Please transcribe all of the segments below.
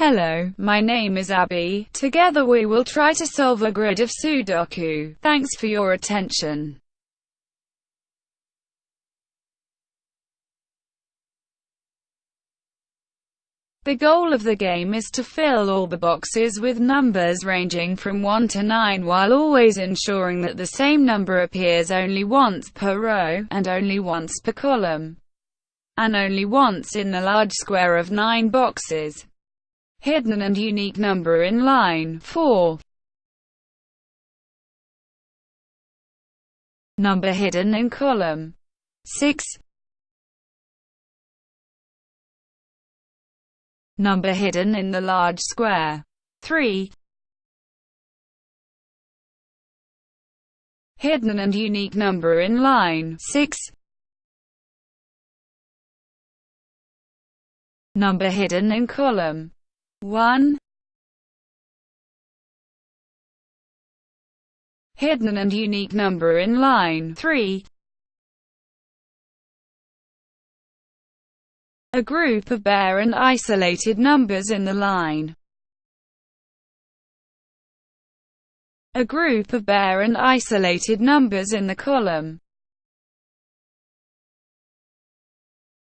Hello, my name is Abby. Together we will try to solve a grid of Sudoku. Thanks for your attention. The goal of the game is to fill all the boxes with numbers ranging from 1 to 9 while always ensuring that the same number appears only once per row, and only once per column, and only once in the large square of 9 boxes. Hidden and unique number in line 4. Number hidden in column 6. Number hidden in the large square 3. Hidden and unique number in line 6. Number hidden in column 1 Hidden and unique number in line. 3 A group of bare and isolated numbers in the line. A group of bare and isolated numbers in the column.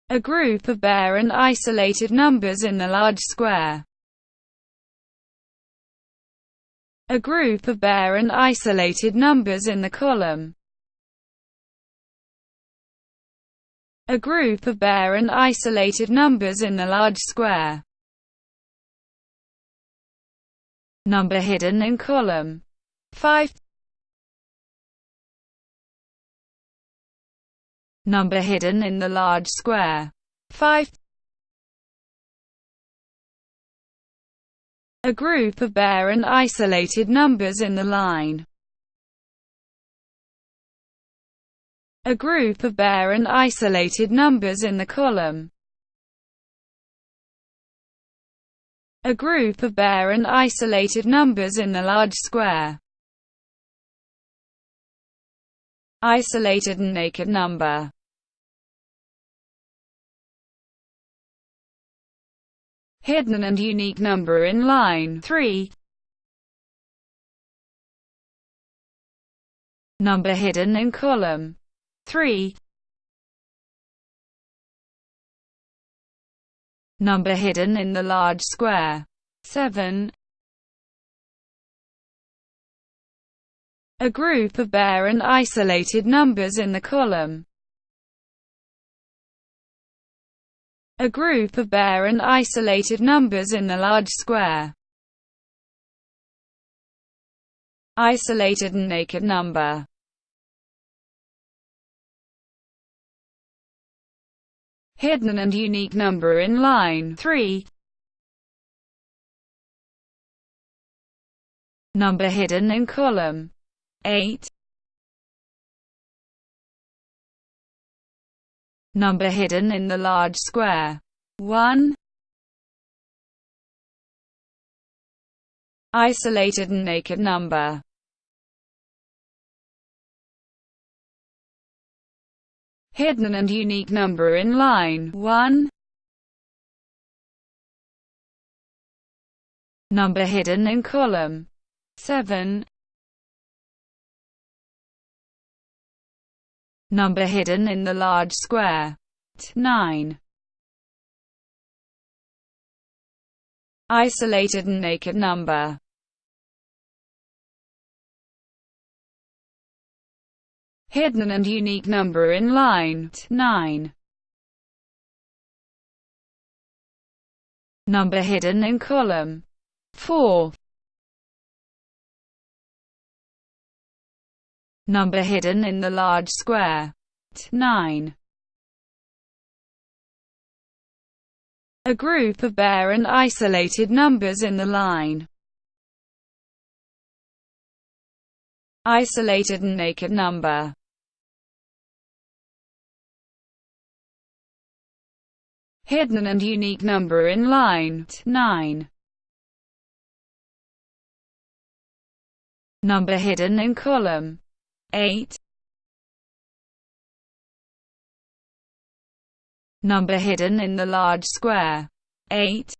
A group of bare and isolated numbers in the large square a group of bare and isolated numbers in the column. A group of bare and isolated numbers in the large square. Number hidden in column 5. Number hidden in the large square 5. A group of bare and isolated numbers in the line. A group of bare and isolated numbers in the column. A group of bare and isolated numbers in the large square. Isolated and naked number hidden and unique number in line 3. Number hidden in column 3. Number hidden in the large square 7. A group of bare and isolated numbers in the column a group of bare and isolated numbers in the large square. Isolated and naked number. Hidden and unique number in line 3 Number hidden in column 8 number hidden in the large square. 1. Isolated and naked number. Hidden and unique number in line 1. Number hidden in column 7. Number hidden in the large square. 9. Isolated and naked number hidden and unique number in line 9. Number hidden in column 4. Number hidden in the large square. 9. A group of bare and isolated numbers in the line. Isolated and naked number. Hidden and unique number in line 9. Number hidden in column 8 Number hidden in the large square 8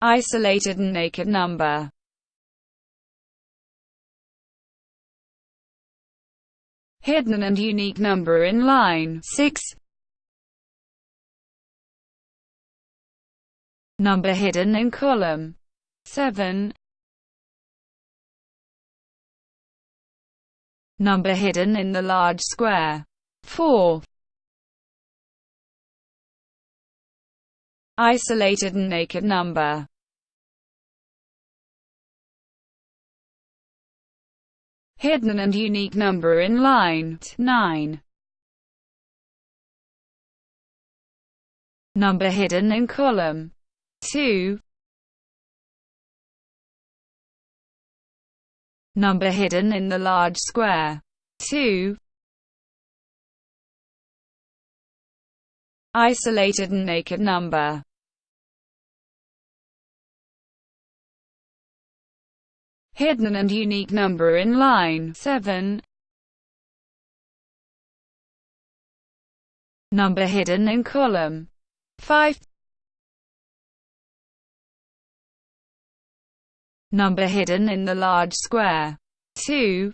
isolated and naked number. Hidden and unique number in line 6. Number hidden in column 7. Number hidden in the large square 4. Isolated and naked number hidden and unique number in line 9. Number hidden in column 2. Number hidden in the large square 2. Isolated and naked number hidden and unique number in line 7. Number hidden in column 5. Number hidden in the large square 2.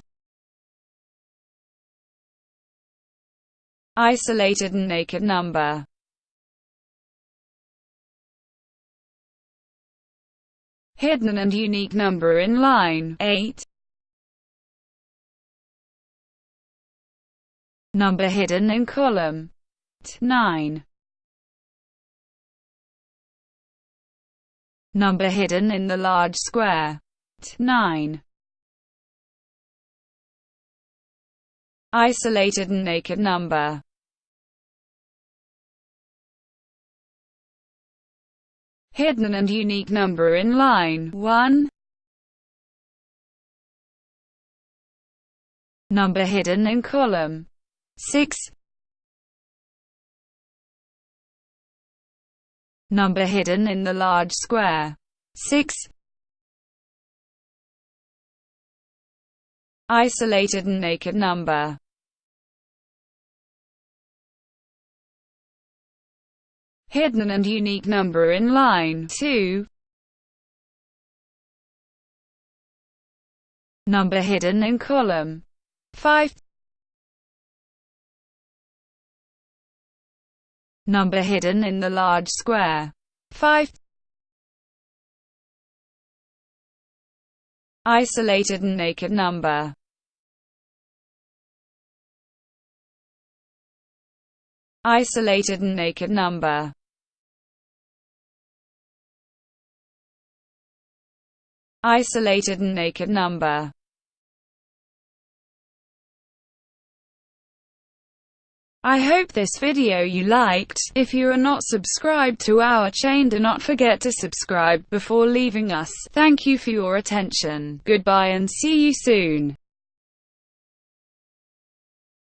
Isolated and naked number hidden and unique number in line 8. Number hidden in column 9. Number hidden in the large square 9. Isolated and naked number hidden and unique number in line 1. Number hidden in column 6. Number hidden in the large square 6. Isolated and naked number hidden and unique number in line 2. Number hidden in column 5. Number hidden in the large square 5. Isolated and naked number Isolated and naked number isolated and naked number. I hope this video you liked. If you are not subscribed to our chain do not forget to subscribe before leaving us. Thank you for your attention. Goodbye and see you soon.